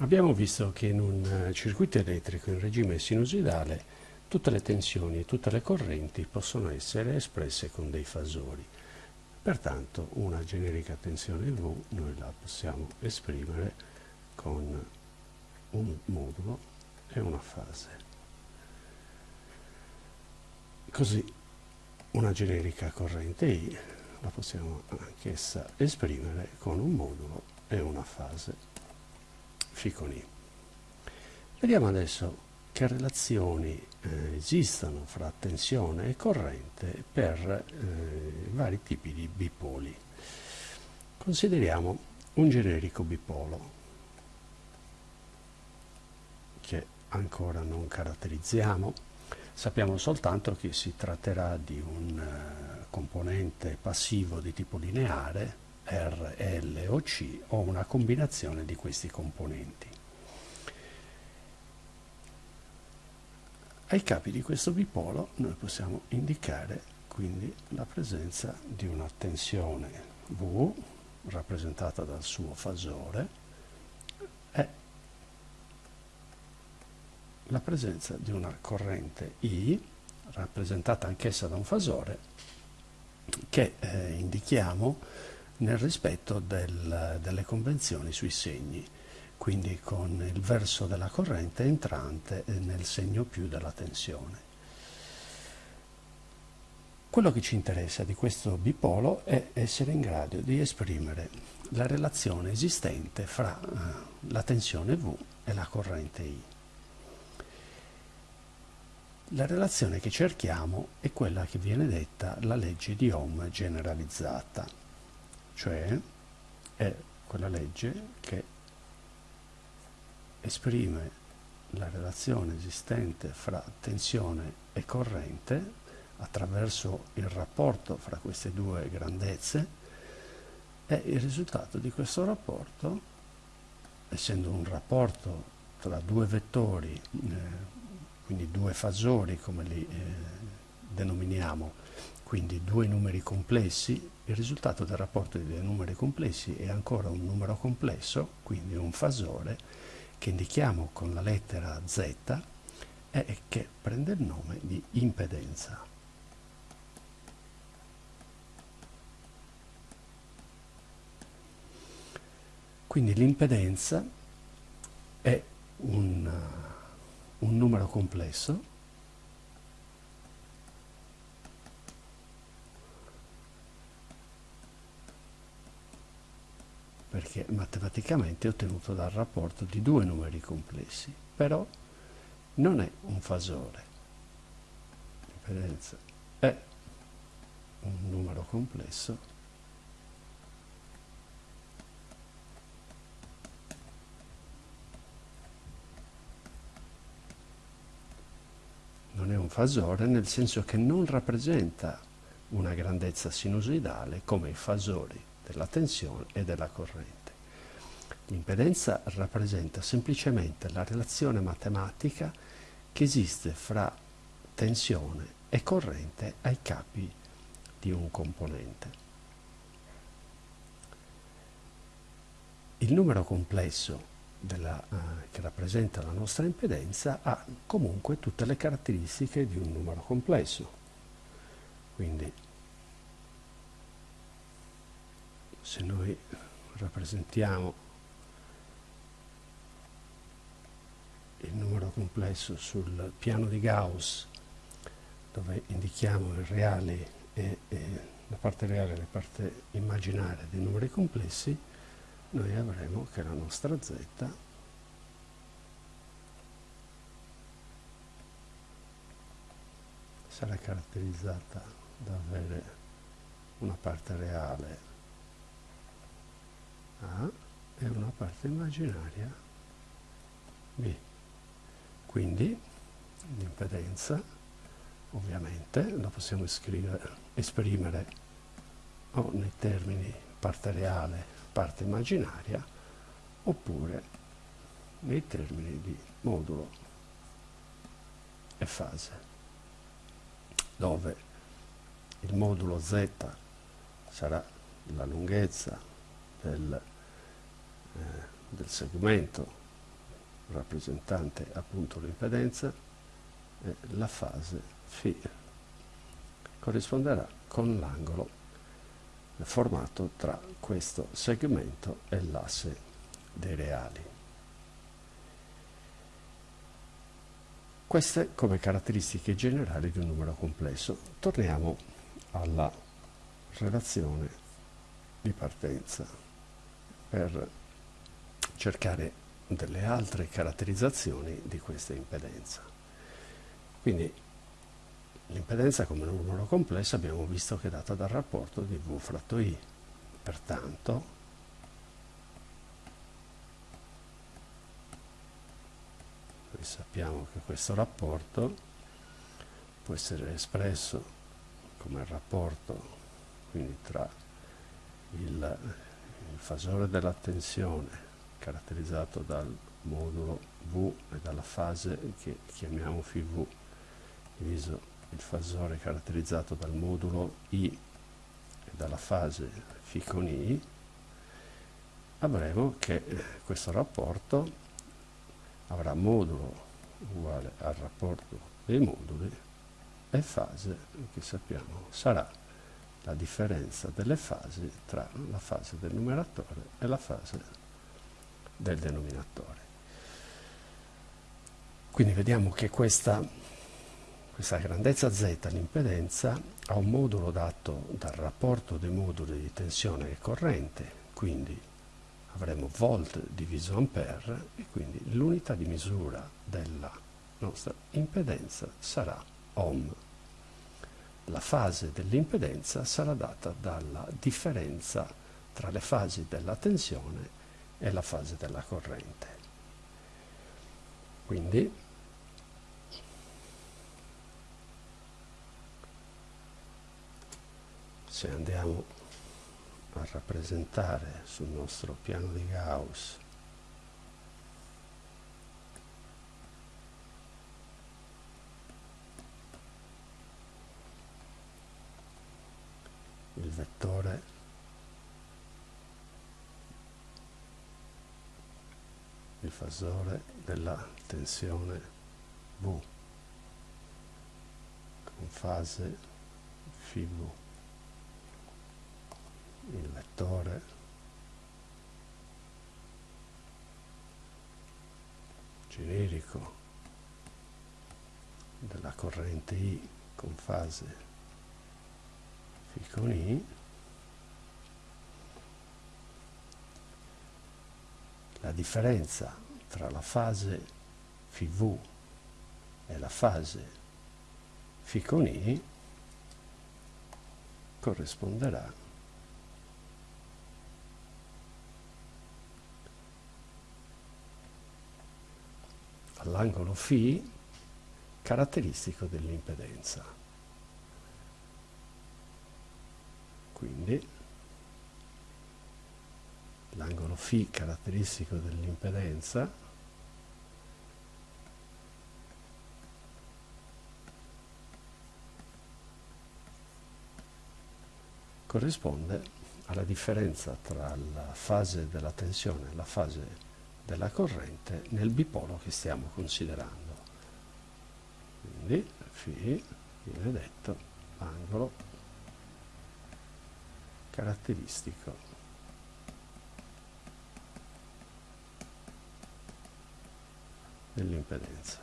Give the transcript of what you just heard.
Abbiamo visto che in un eh, circuito elettrico in regime sinusoidale tutte le tensioni e tutte le correnti possono essere espresse con dei fasori. Pertanto una generica tensione V noi la possiamo esprimere con un modulo e una fase. Così una generica corrente I la possiamo anch'essa esprimere con un modulo e una fase Ficoni. Vediamo adesso che relazioni eh, esistono fra tensione e corrente per eh, vari tipi di bipoli. Consideriamo un generico bipolo che ancora non caratterizziamo. Sappiamo soltanto che si tratterà di un uh, componente passivo di tipo lineare R, L o C o una combinazione di questi componenti. Ai capi di questo bipolo noi possiamo indicare quindi la presenza di una tensione V rappresentata dal suo fasore e la presenza di una corrente I rappresentata anch'essa da un fasore che eh, indichiamo nel rispetto del, delle convenzioni sui segni, quindi con il verso della corrente entrante nel segno più della tensione. Quello che ci interessa di questo bipolo è essere in grado di esprimere la relazione esistente fra uh, la tensione V e la corrente I. La relazione che cerchiamo è quella che viene detta la legge di Ohm generalizzata cioè è quella legge che esprime la relazione esistente fra tensione e corrente attraverso il rapporto fra queste due grandezze e il risultato di questo rapporto, essendo un rapporto tra due vettori, eh, quindi due fasori come li eh, denominiamo, quindi due numeri complessi, il risultato del rapporto di due numeri complessi è ancora un numero complesso, quindi un fasore, che indichiamo con la lettera Z e che prende il nome di impedenza. Quindi l'impedenza è un, un numero complesso perché matematicamente è ottenuto dal rapporto di due numeri complessi, però non è un fasore. L'impedenza è un numero complesso non è un fasore nel senso che non rappresenta una grandezza sinusoidale come i fasori della tensione e della corrente. L'impedenza rappresenta semplicemente la relazione matematica che esiste fra tensione e corrente ai capi di un componente. Il numero complesso della, uh, che rappresenta la nostra impedenza ha comunque tutte le caratteristiche di un numero complesso. Quindi se noi rappresentiamo il numero complesso sul piano di Gauss dove indichiamo il reale e, e la parte reale e la parte immaginaria dei numeri complessi noi avremo che la nostra z sarà caratterizzata da avere una parte reale a e una parte immaginaria B. Quindi l'impedenza ovviamente la possiamo esprimere o nei termini parte reale, parte immaginaria oppure nei termini di modulo e fase dove il modulo z sarà la lunghezza del, eh, del segmento rappresentante appunto l'impedenza e la fase φ corrisponderà con l'angolo formato tra questo segmento e l'asse dei reali. Queste come caratteristiche generali di un numero complesso. Torniamo alla relazione di partenza per cercare delle altre caratterizzazioni di questa impedenza. Quindi l'impedenza come numero complesso abbiamo visto che è data dal rapporto di V fratto I. Pertanto noi sappiamo che questo rapporto può essere espresso come rapporto quindi tra il, il fasore della tensione caratterizzato dal modulo V e dalla fase che chiamiamo φV diviso il fasore caratterizzato dal modulo I e dalla fase φ con I avremo che questo rapporto avrà modulo uguale al rapporto dei moduli e fase che sappiamo sarà la differenza delle fasi tra la fase del numeratore e la fase del denominatore. Quindi vediamo che questa, questa grandezza z, l'impedenza, ha un modulo dato dal rapporto dei moduli di tensione e corrente, quindi avremo volt diviso ampere e quindi l'unità di misura della nostra impedenza sarà ohm. La fase dell'impedenza sarà data dalla differenza tra le fasi della tensione è la fase della corrente. Quindi se andiamo a rappresentare sul nostro piano di Gauss vettore. Il fasore della tensione V. Con fase FV il vettore. Generico. Della corrente I con fase piccoli la differenza tra la fase PV e la fase Φ corrisponderà all'angolo Φ caratteristico dell'impedenza. Quindi l'angolo φ caratteristico dell'impedenza corrisponde alla differenza tra la fase della tensione e la fase della corrente nel bipolo che stiamo considerando. Quindi φ viene detto angolo caratteristico dell'impedenza.